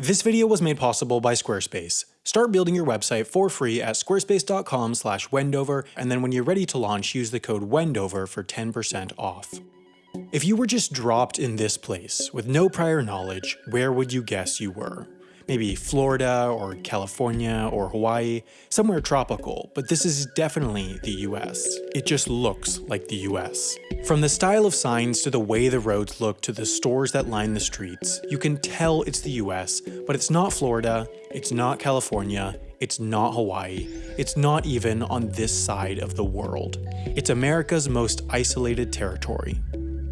This video was made possible by Squarespace. Start building your website for free at squarespace.com slash wendover, and then when you're ready to launch, use the code wendover for 10% off. If you were just dropped in this place, with no prior knowledge, where would you guess you were? maybe Florida or California or Hawaii, somewhere tropical, but this is definitely the US. It just looks like the US. From the style of signs to the way the roads look to the stores that line the streets, you can tell it's the US, but it's not Florida, it's not California, it's not Hawaii, it's not even on this side of the world. It's America's most isolated territory.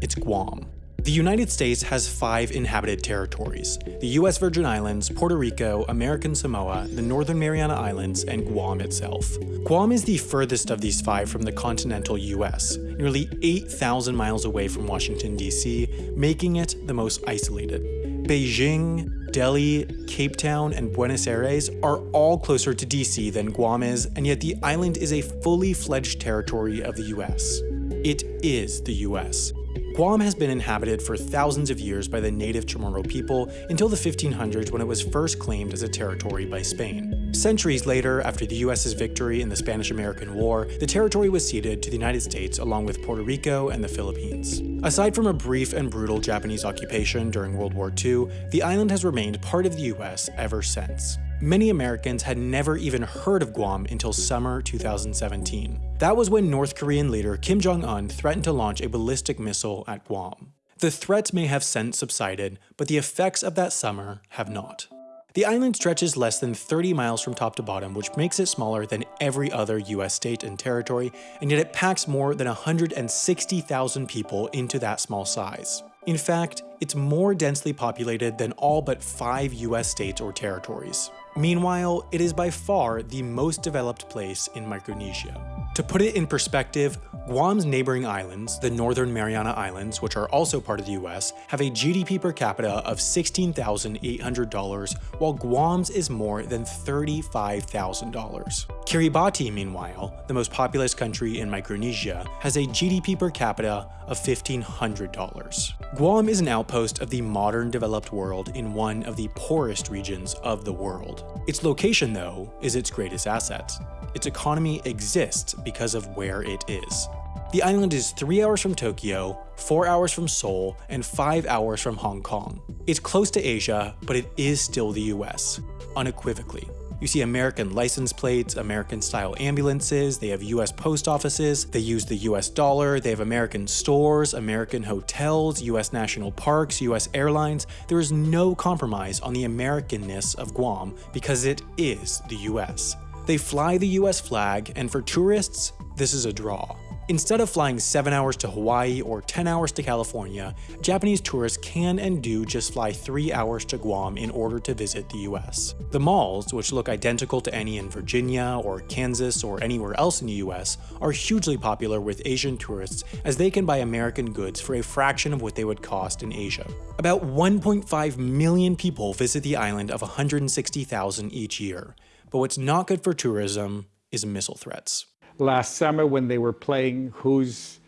It's Guam. The United States has five inhabited territories, the US Virgin Islands, Puerto Rico, American Samoa, the Northern Mariana Islands, and Guam itself. Guam is the furthest of these five from the continental US, nearly 8,000 miles away from Washington, D.C., making it the most isolated. Beijing, Delhi, Cape Town, and Buenos Aires are all closer to DC than Guam is, and yet the island is a fully fledged territory of the US. It is the US, Guam has been inhabited for thousands of years by the native Chamorro people until the 1500s when it was first claimed as a territory by Spain. Centuries later, after the US's victory in the Spanish-American War, the territory was ceded to the United States along with Puerto Rico and the Philippines. Aside from a brief and brutal Japanese occupation during World War II, the island has remained part of the US ever since. Many Americans had never even heard of Guam until summer 2017. That was when North Korean leader Kim Jong-un threatened to launch a ballistic missile at Guam. The threats may have since subsided, but the effects of that summer have not. The island stretches less than 30 miles from top to bottom, which makes it smaller than every other US state and territory, and yet it packs more than 160,000 people into that small size. In fact, it's more densely populated than all but five US states or territories. Meanwhile, it is by far the most developed place in Micronesia. To put it in perspective, Guam's neighboring islands, the Northern Mariana Islands, which are also part of the US, have a GDP per capita of $16,800, while Guam's is more than $35,000. Kiribati, meanwhile, the most populous country in Micronesia, has a GDP per capita of $1,500. Guam is an outpost of the modern developed world in one of the poorest regions of the world. Its location, though, is its greatest asset. Its economy exists because of where it is. The island is 3 hours from Tokyo, 4 hours from Seoul, and 5 hours from Hong Kong. It's close to Asia, but it is still the US, unequivocally. You see American license plates, American-style ambulances, they have US post offices, they use the US dollar, they have American stores, American hotels, US national parks, US airlines. There is no compromise on the Americanness of Guam because it is the US. They fly the US flag, and for tourists, this is a draw. Instead of flying 7 hours to Hawaii or 10 hours to California, Japanese tourists can and do just fly 3 hours to Guam in order to visit the US. The malls, which look identical to any in Virginia or Kansas or anywhere else in the US, are hugely popular with Asian tourists as they can buy American goods for a fraction of what they would cost in Asia. About 1.5 million people visit the island of 160,000 each year, but what's not good for tourism is missile threats. Last summer when they were playing who's,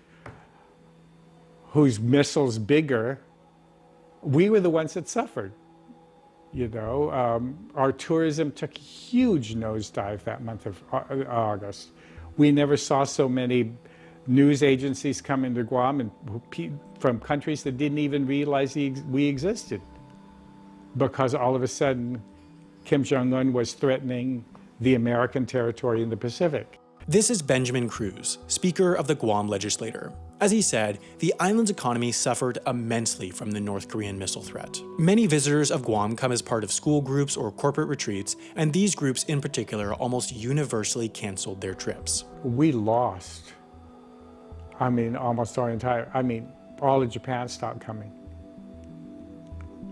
whose missile's bigger, we were the ones that suffered. You know, um, our tourism took a huge nosedive that month of uh, August. We never saw so many news agencies come into Guam and from countries that didn't even realize we existed because all of a sudden Kim Jong-un was threatening the American territory in the Pacific. This is Benjamin Cruz, Speaker of the Guam Legislature. As he said, the island's economy suffered immensely from the North Korean missile threat. Many visitors of Guam come as part of school groups or corporate retreats, and these groups in particular almost universally canceled their trips. We lost. I mean, almost our entire, I mean, all of Japan stopped coming.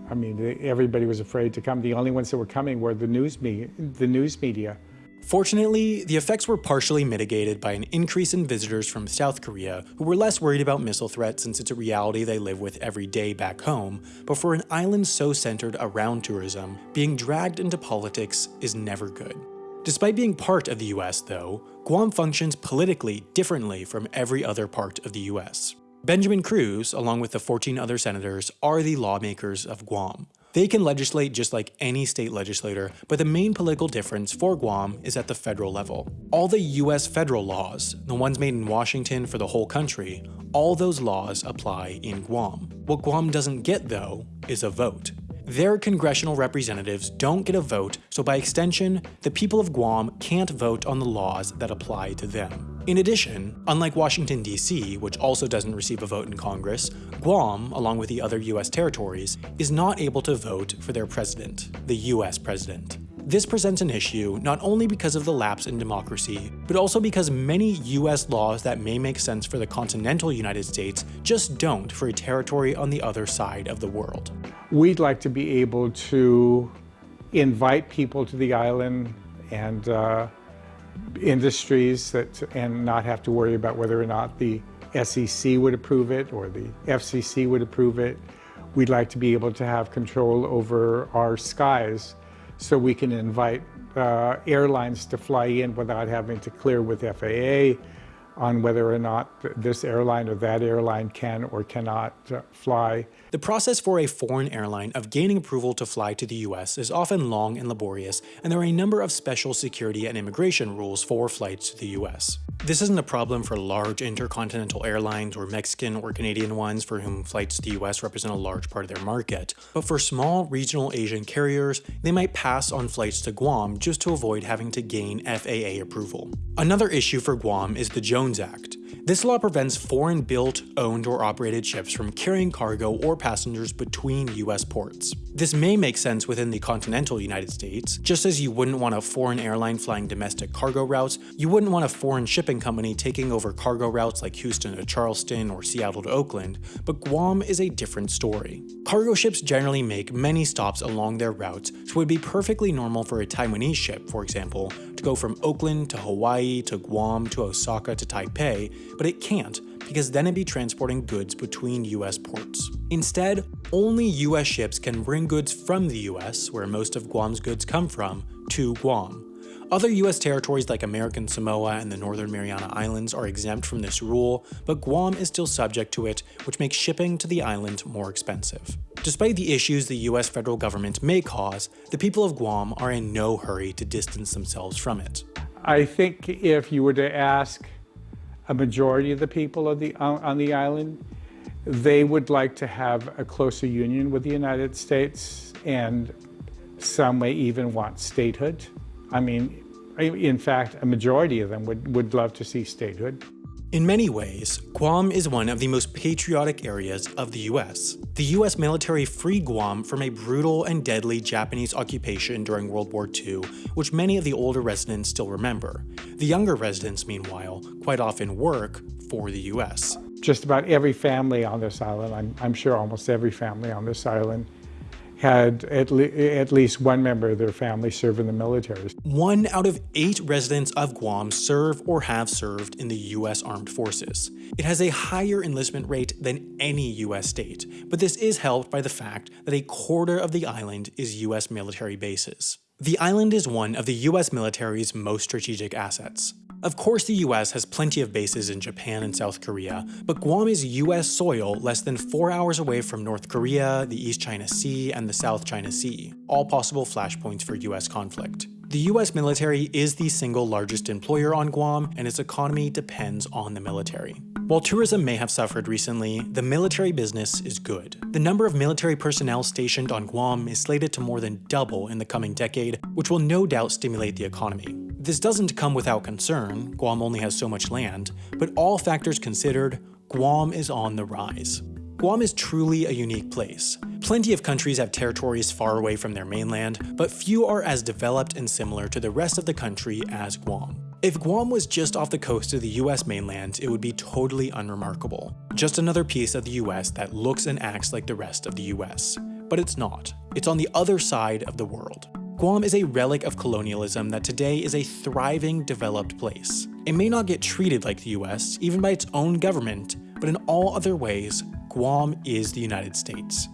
I mean, everybody was afraid to come. The only ones that were coming were the news, me the news media. Fortunately, the effects were partially mitigated by an increase in visitors from South Korea who were less worried about missile threats since it's a reality they live with every day back home, but for an island so centered around tourism, being dragged into politics is never good. Despite being part of the US though, Guam functions politically differently from every other part of the US. Benjamin Cruz, along with the 14 other senators, are the lawmakers of Guam. They can legislate just like any state legislator, but the main political difference for Guam is at the federal level. All the US federal laws, the ones made in Washington for the whole country, all those laws apply in Guam. What Guam doesn't get, though, is a vote. Their congressional representatives don't get a vote, so by extension, the people of Guam can't vote on the laws that apply to them. In addition, unlike Washington, D.C., which also doesn't receive a vote in Congress, Guam, along with the other US territories, is not able to vote for their president, the US president. This presents an issue not only because of the lapse in democracy, but also because many US laws that may make sense for the continental United States just don't for a territory on the other side of the world. We'd like to be able to invite people to the island and uh, industries that, and not have to worry about whether or not the SEC would approve it or the FCC would approve it. We'd like to be able to have control over our skies so we can invite uh, airlines to fly in without having to clear with FAA on whether or not this airline or that airline can or cannot uh, fly. The process for a foreign airline of gaining approval to fly to the US is often long and laborious, and there are a number of special security and immigration rules for flights to the US. This isn't a problem for large intercontinental airlines or Mexican or Canadian ones for whom flights to the US represent a large part of their market, but for small regional Asian carriers, they might pass on flights to Guam just to avoid having to gain FAA approval. Another issue for Guam is the Jones Act. This law prevents foreign built, owned, or operated ships from carrying cargo or passengers between US ports. This may make sense within the continental United States, just as you wouldn't want a foreign airline flying domestic cargo routes, you wouldn't want a foreign shipping company taking over cargo routes like Houston to Charleston or Seattle to Oakland, but Guam is a different story. Cargo ships generally make many stops along their routes, so it would be perfectly normal for a Taiwanese ship, for example, to go from Oakland to Hawaii to Guam to Osaka to Taipei, but it can't because then it'd be transporting goods between US ports. Instead, only US ships can bring goods from the US, where most of Guam's goods come from, to Guam. Other US territories like American Samoa and the Northern Mariana Islands are exempt from this rule, but Guam is still subject to it, which makes shipping to the island more expensive. Despite the issues the US federal government may cause, the people of Guam are in no hurry to distance themselves from it. I think if you were to ask a majority of the people of the, on the island, they would like to have a closer union with the United States and some may even want statehood. I mean, in fact, a majority of them would, would love to see statehood. In many ways, Guam is one of the most patriotic areas of the US. The US military freed Guam from a brutal and deadly Japanese occupation during World War II, which many of the older residents still remember. The younger residents, meanwhile, quite often work for the US. Just about every family on this island, I'm, I'm sure almost every family on this island, had at, le at, least one member of their family serve in the military. One out of eight residents of Guam serve or have served in the U.S. Armed Forces. It has a higher enlistment rate than any U.S. state, but this is helped by the fact that a quarter of the island is U.S. military bases. The island is one of the US military's most strategic assets. Of course the US has plenty of bases in Japan and South Korea, but Guam is US soil less than 4 hours away from North Korea, the East China Sea, and the South China Sea, all possible flashpoints for US conflict. The US military is the single largest employer on Guam, and its economy depends on the military. While tourism may have suffered recently, the military business is good. The number of military personnel stationed on Guam is slated to more than double in the coming decade, which will no doubt stimulate the economy. This doesn't come without concern, Guam only has so much land, but all factors considered, Guam is on the rise. Guam is truly a unique place. Plenty of countries have territories far away from their mainland, but few are as developed and similar to the rest of the country as Guam. If Guam was just off the coast of the US mainland, it would be totally unremarkable. Just another piece of the US that looks and acts like the rest of the US. But it's not. It's on the other side of the world. Guam is a relic of colonialism that today is a thriving, developed place. It may not get treated like the US, even by its own government, but in all other ways, Guam is the United States.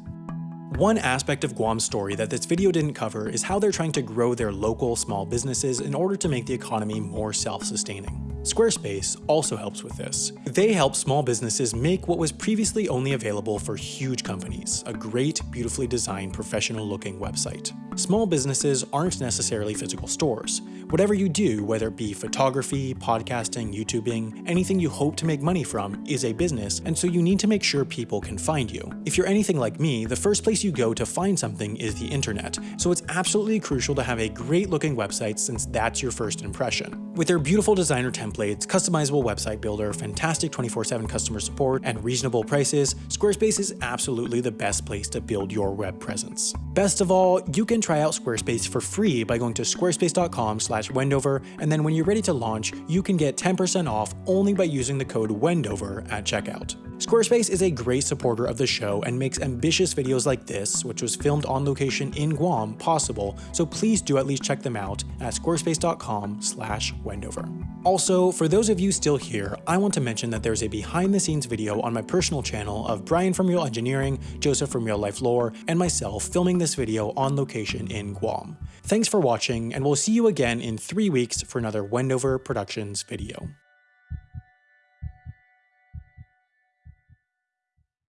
One aspect of Guam's story that this video didn't cover is how they're trying to grow their local small businesses in order to make the economy more self-sustaining. Squarespace also helps with this. They help small businesses make what was previously only available for huge companies, a great, beautifully designed, professional looking website. Small businesses aren't necessarily physical stores. Whatever you do, whether it be photography, podcasting, YouTubing, anything you hope to make money from is a business, and so you need to make sure people can find you. If you're anything like me, the first place you go to find something is the internet, so it's absolutely crucial to have a great looking website since that's your first impression. With their beautiful designer templates, customizable website builder, fantastic 24-7 customer support, and reasonable prices, Squarespace is absolutely the best place to build your web presence. Best of all, you can try out Squarespace for free by going to squarespace.com slash Wendover, and then when you're ready to launch, you can get 10% off only by using the code Wendover at checkout. Squarespace is a great supporter of the show and makes ambitious videos like this, which was filmed on location in Guam, possible, so please do at least check them out at squarespace.com slash Wendover. Also, for those of you still here, I want to mention that there's a behind the scenes video on my personal channel of Brian from Real Engineering, Joseph from Real Life Lore, and myself filming this video on location in Guam. Thanks for watching, and we'll see you again in three weeks for another Wendover Productions video.